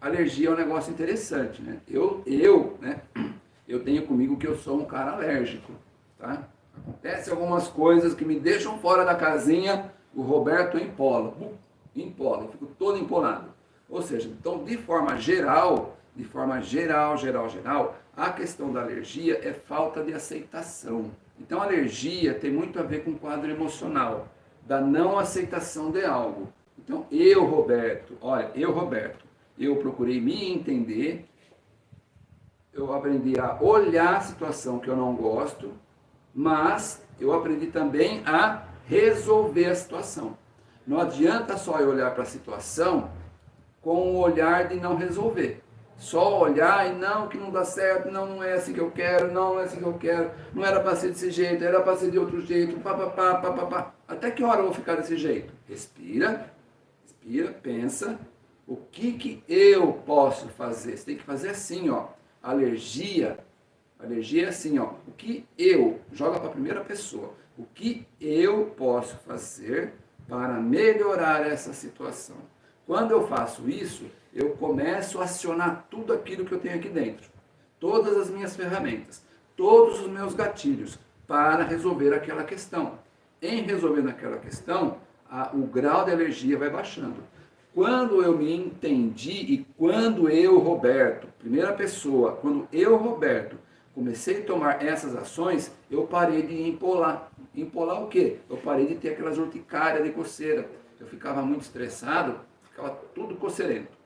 alergia é um negócio interessante, né? Eu, eu, né, eu tenho comigo que eu sou um cara alérgico, tá? Acontece algumas coisas que me deixam fora da casinha, o Roberto empola, empola, eu fico todo empolado. Ou seja, então de forma geral, de forma geral, geral, geral, a questão da alergia é falta de aceitação. Então, alergia tem muito a ver com o quadro emocional, da não aceitação de algo. Então, eu, Roberto, olha, eu, Roberto, eu procurei me entender, eu aprendi a olhar a situação que eu não gosto, mas eu aprendi também a resolver a situação. Não adianta só eu olhar para a situação com o olhar de não resolver só olhar e não, que não dá certo, não, não é assim que eu quero, não, não é assim que eu quero, não era para ser desse jeito, era para ser de outro jeito, papapá, papapá. Até que hora eu vou ficar desse jeito? Respira, respira, pensa, o que que eu posso fazer? Você tem que fazer assim, ó, alergia, alergia é assim, ó, o que eu, joga para a primeira pessoa, o que eu posso fazer para melhorar essa situação? Quando eu faço isso, eu começo a acionar tudo aquilo que eu tenho aqui dentro. Todas as minhas ferramentas, todos os meus gatilhos para resolver aquela questão. Em resolvendo aquela questão, a, o grau de alergia vai baixando. Quando eu me entendi e quando eu, Roberto, primeira pessoa, quando eu, Roberto, comecei a tomar essas ações, eu parei de empolar. Empolar o quê? Eu parei de ter aquelas urticárias de coceira. Eu ficava muito estressado, ficava tudo coceirento.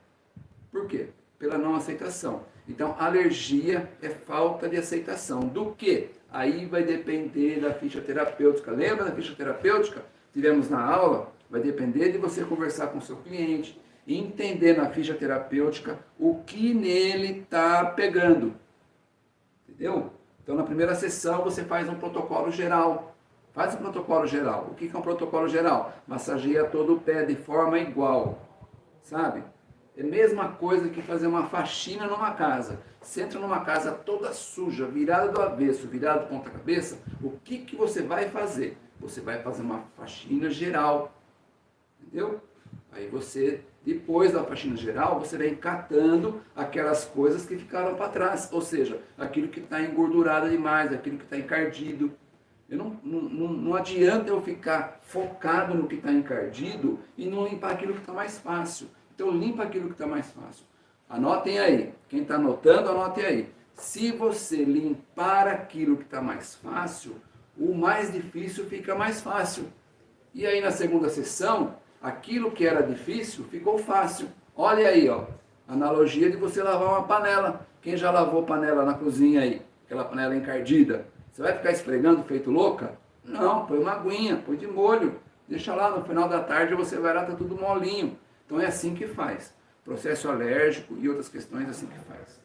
Por quê? Pela não aceitação. Então, alergia é falta de aceitação. Do que? Aí vai depender da ficha terapêutica. Lembra da ficha terapêutica? Tivemos na aula? Vai depender de você conversar com o seu cliente entender na ficha terapêutica o que nele está pegando. Entendeu? Então, na primeira sessão, você faz um protocolo geral. Faz um protocolo geral. O que é um protocolo geral? Massageia todo o pé de forma igual. Sabe? É a mesma coisa que fazer uma faxina numa casa. Você entra numa casa toda suja, virada do avesso, virada de ponta cabeça, o que, que você vai fazer? Você vai fazer uma faxina geral. Entendeu? Aí você, depois da faxina geral, você vem catando aquelas coisas que ficaram para trás. Ou seja, aquilo que está engordurado demais, aquilo que está encardido. Eu não, não, não adianta eu ficar focado no que está encardido e não limpar aquilo que está mais fácil. Então limpa aquilo que está mais fácil. Anotem aí. Quem está anotando, anotem aí. Se você limpar aquilo que está mais fácil, o mais difícil fica mais fácil. E aí na segunda sessão, aquilo que era difícil ficou fácil. Olha aí, ó, analogia de você lavar uma panela. Quem já lavou panela na cozinha aí? Aquela panela encardida. Você vai ficar esfregando feito louca? Não, põe uma aguinha, põe de molho. Deixa lá, no final da tarde você vai lá, tá tudo molinho. Então é assim que faz. Processo alérgico e outras questões é assim que faz.